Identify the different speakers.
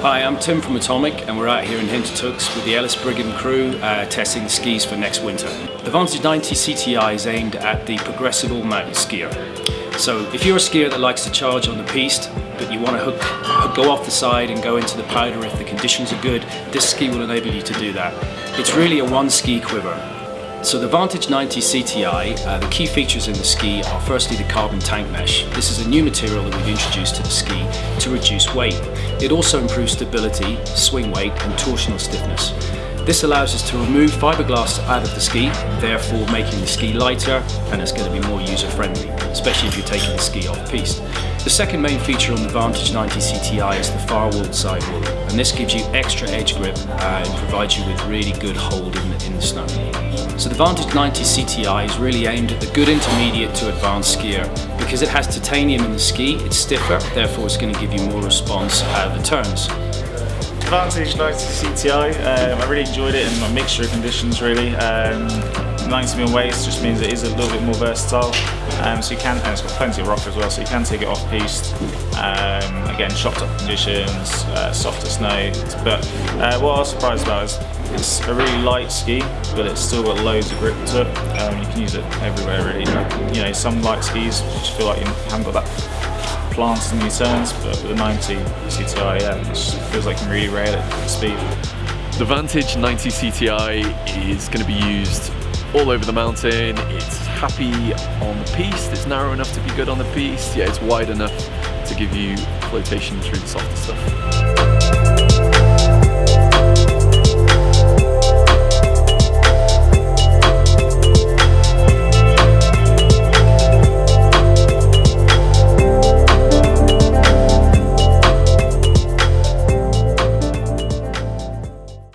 Speaker 1: I'm Tim from Atomic and we're out here in Hintertux with the Ellis Brigham crew uh, testing the skis for next winter. The Vantage 90 CTI is aimed at the progressive all-mountain skier. So if you're a skier that likes to charge on the piste, but you want to hook, hook, go off the side and go into the powder if the conditions are good, this ski will enable you to do that. It's really a one ski quiver. So the Vantage 90 CTI, uh, the key features in the ski are firstly the carbon tank mesh. This is a new material that we've introduced to the ski to reduce weight. It also improves stability, swing weight and torsional stiffness. This allows us to remove fiberglass out of the ski, therefore making the ski lighter and it's going to be more user friendly, especially if you're taking the ski off piste. The second main feature on the Vantage 90 CTI is the firewall sidewall and this gives you extra edge grip uh, and provides you with really good hold in the, in the snow. So the Vantage 90 CTI is really aimed at the good intermediate to advanced skier because it has titanium in the ski, it's stiffer, therefore it's going to give you more response out of the turns.
Speaker 2: Vantage 90 CTI, um, I really enjoyed it in my mixture of conditions really. Um, 90 mm waist just means it is a little bit more versatile. Um, so you can, and it's got plenty of rock as well, so you can take it off piste. Um, again, chopped up conditions, uh, softer snow. But uh, what I was surprised about is it's a really light ski, but it's still got loads of grip to it. Um, you can use it everywhere really. You know, some light skis just feel like you haven't got that plants in these turns, but with the 90 CTI, yeah, it feels like you can really rail it at speed.
Speaker 3: The Vantage 90 CTI is going to be used all over the mountain. It's happy on the piste, it's narrow enough to be good on the piste, yeah, it's wide enough to give you flotation through the softer stuff.